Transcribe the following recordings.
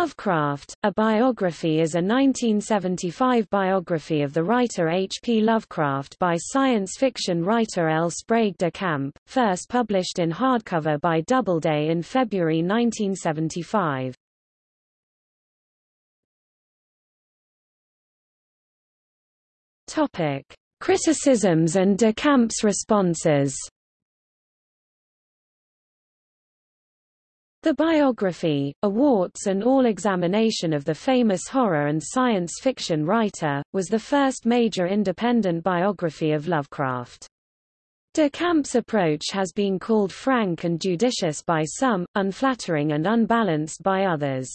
Lovecraft, a biography is a 1975 biography of the writer H. P. Lovecraft by science fiction writer L. Sprague de Camp, first published in hardcover by Doubleday in February 1975. Criticisms and de Camp's responses The biography, a warts and all examination of the famous horror and science fiction writer, was the first major independent biography of Lovecraft. De Camp's approach has been called frank and judicious by some, unflattering and unbalanced by others.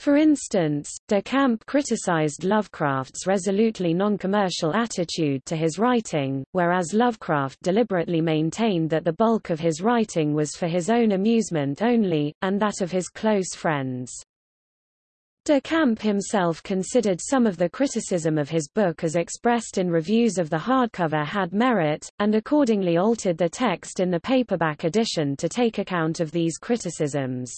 For instance, de Camp criticized Lovecraft's resolutely non-commercial attitude to his writing, whereas Lovecraft deliberately maintained that the bulk of his writing was for his own amusement only, and that of his close friends. De Camp himself considered some of the criticism of his book as expressed in reviews of the hardcover had merit, and accordingly altered the text in the paperback edition to take account of these criticisms.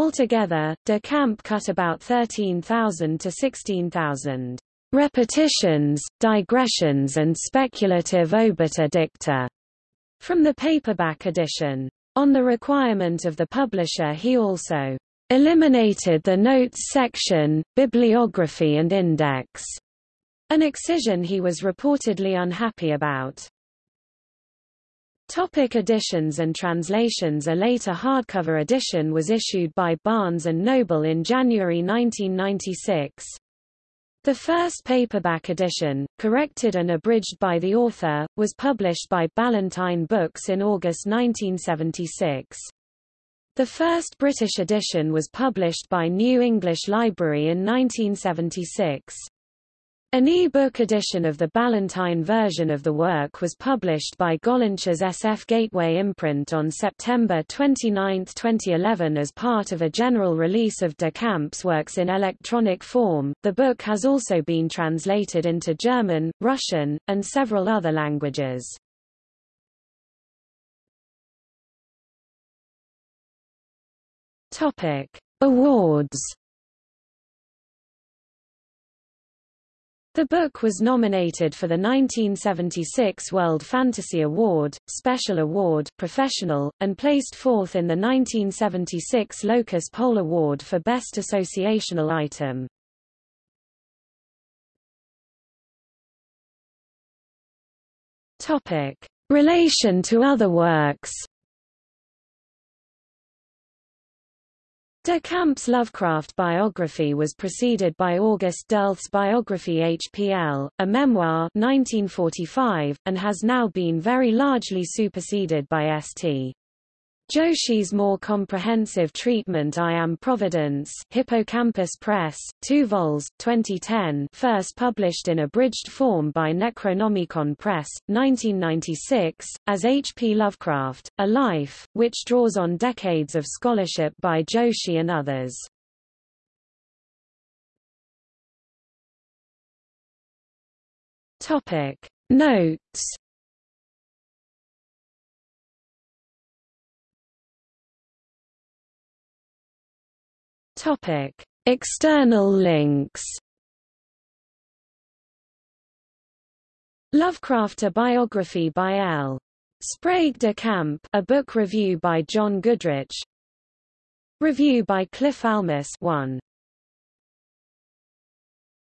Altogether, de Camp cut about 13,000 to 16,000 repetitions, digressions and speculative obiter dicta from the paperback edition. On the requirement of the publisher he also eliminated the notes section, bibliography and index, an excision he was reportedly unhappy about. Topic editions and translations A later hardcover edition was issued by Barnes & Noble in January 1996. The first paperback edition, corrected and abridged by the author, was published by Ballantine Books in August 1976. The first British edition was published by New English Library in 1976. An e-book edition of the Ballantine version of the work was published by Gollancz's SF Gateway imprint on September 29, 2011 as part of a general release of De Camp's works in electronic form. The book has also been translated into German, Russian, and several other languages. Topic: Awards The book was nominated for the 1976 World Fantasy Award, Special Award Professional, and placed fourth in the 1976 Locus Poll Award for Best Associational Item. Topic: Relation to other works De Camp's Lovecraft biography was preceded by August Derleth's biography HPL, a memoir 1945, and has now been very largely superseded by St. Joshi's more comprehensive treatment I Am Providence Hippocampus Press, 2 vols, 2010 first published in abridged form by Necronomicon Press, 1996, as H. P. Lovecraft, A Life, which draws on decades of scholarship by Joshi and others. Notes Topic: External links. Lovecraft A biography by L. Sprague de Camp a book review by John Goodrich Review by Cliff Almus 1